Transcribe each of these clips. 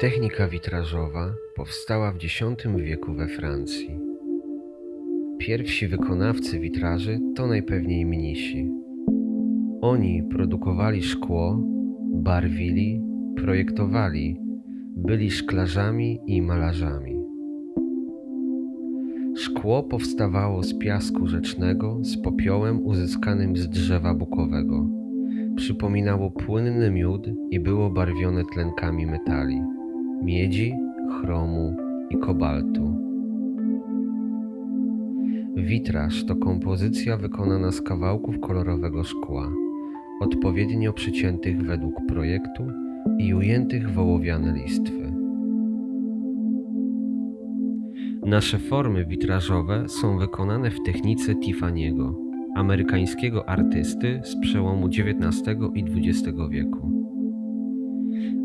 Technika witrażowa powstała w X wieku we Francji. Pierwsi wykonawcy witraży to najpewniej mnisi. Oni produkowali szkło, barwili, projektowali, byli szklarzami i malarzami. Szkło powstawało z piasku rzecznego z popiołem uzyskanym z drzewa bukowego. Przypominało płynny miód i było barwione tlenkami metali miedzi, chromu i kobaltu. Witraż to kompozycja wykonana z kawałków kolorowego szkła, odpowiednio przyciętych według projektu i ujętych w ołowiane listwy. Nasze formy witrażowe są wykonane w technice Tiffany'ego, amerykańskiego artysty z przełomu XIX i XX wieku.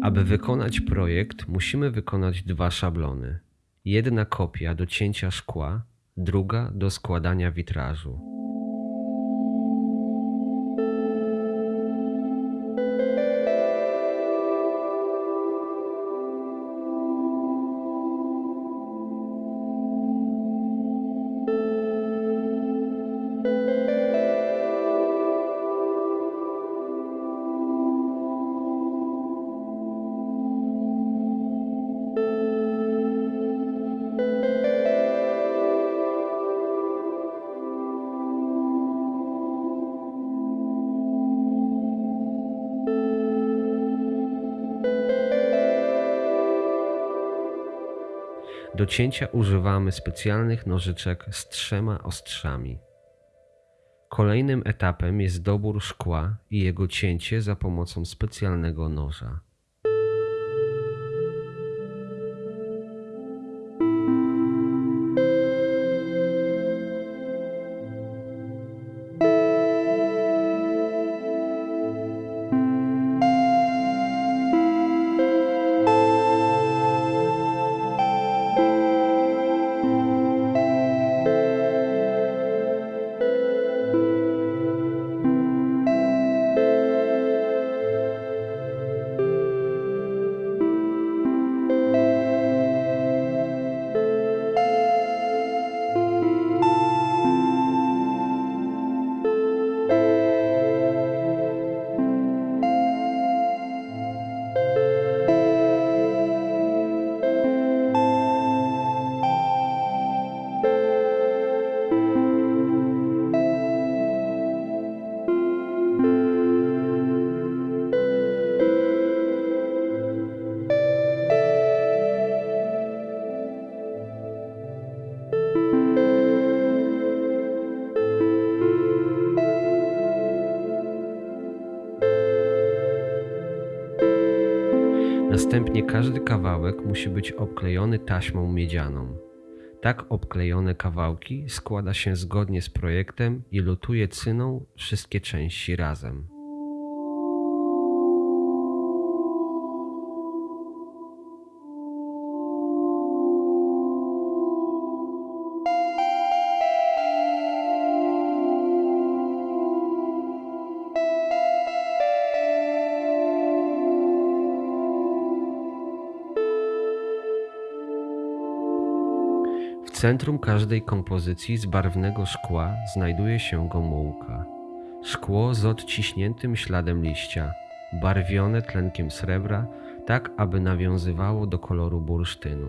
Aby wykonać projekt, musimy wykonać dwa szablony. Jedna kopia do cięcia szkła, druga do składania witrażu. Do cięcia używamy specjalnych nożyczek z trzema ostrzami. Kolejnym etapem jest dobór szkła i jego cięcie za pomocą specjalnego noża. Następnie każdy kawałek musi być obklejony taśmą miedzianą. Tak obklejone kawałki składa się zgodnie z projektem i lutuje cyną wszystkie części razem. Centrum każdej kompozycji z barwnego szkła znajduje się gomułka. Szkło z odciśniętym śladem liścia, barwione tlenkiem srebra, tak aby nawiązywało do koloru bursztynu.